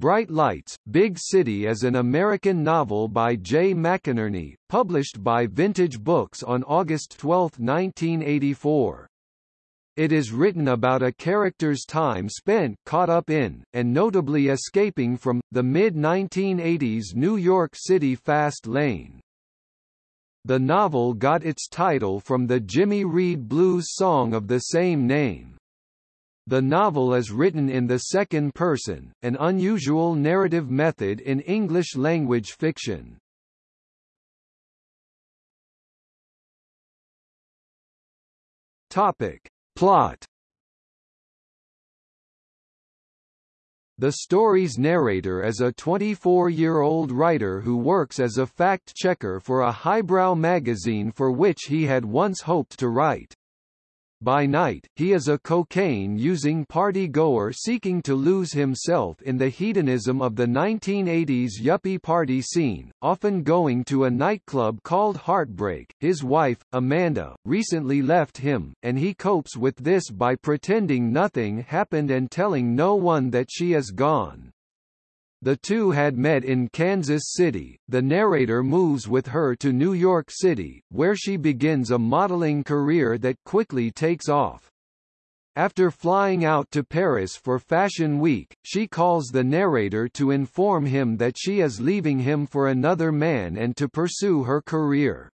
Bright Lights, Big City is an American novel by Jay McInerney, published by Vintage Books on August 12, 1984. It is written about a character's time spent caught up in, and notably escaping from, the mid-1980s New York City fast lane. The novel got its title from the Jimmy Reed blues song of the same name. The novel is written in the second person, an unusual narrative method in English-language fiction. Topic. Plot The story's narrator is a 24-year-old writer who works as a fact-checker for a highbrow magazine for which he had once hoped to write. By night, he is a cocaine-using party-goer seeking to lose himself in the hedonism of the 1980s yuppie party scene, often going to a nightclub called Heartbreak. His wife, Amanda, recently left him, and he copes with this by pretending nothing happened and telling no one that she is gone. The two had met in Kansas City. The narrator moves with her to New York City, where she begins a modeling career that quickly takes off. After flying out to Paris for Fashion Week, she calls the narrator to inform him that she is leaving him for another man and to pursue her career.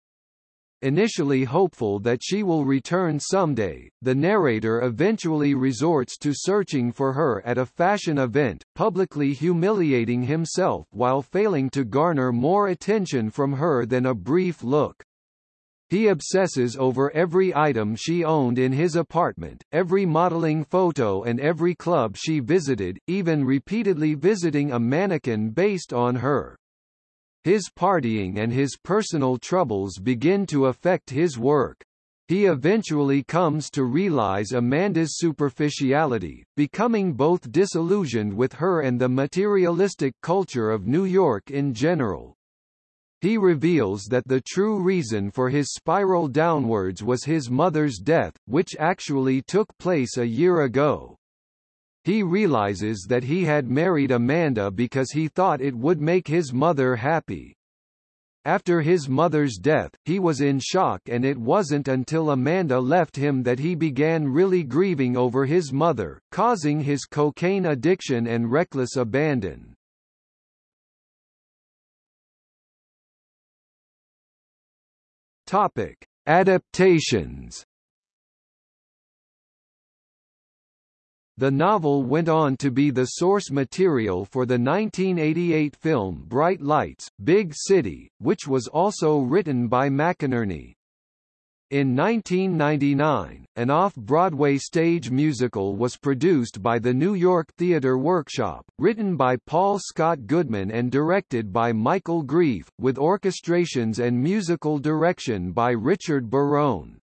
Initially hopeful that she will return someday, the narrator eventually resorts to searching for her at a fashion event, publicly humiliating himself while failing to garner more attention from her than a brief look. He obsesses over every item she owned in his apartment, every modeling photo and every club she visited, even repeatedly visiting a mannequin based on her. His partying and his personal troubles begin to affect his work. He eventually comes to realize Amanda's superficiality, becoming both disillusioned with her and the materialistic culture of New York in general. He reveals that the true reason for his spiral downwards was his mother's death, which actually took place a year ago. He realizes that he had married Amanda because he thought it would make his mother happy. After his mother's death, he was in shock and it wasn't until Amanda left him that he began really grieving over his mother, causing his cocaine addiction and reckless abandon. Topic: Adaptations The novel went on to be the source material for the 1988 film Bright Lights, Big City, which was also written by McInerney. In 1999, an off-Broadway stage musical was produced by the New York Theatre Workshop, written by Paul Scott Goodman and directed by Michael Greif, with orchestrations and musical direction by Richard Barone.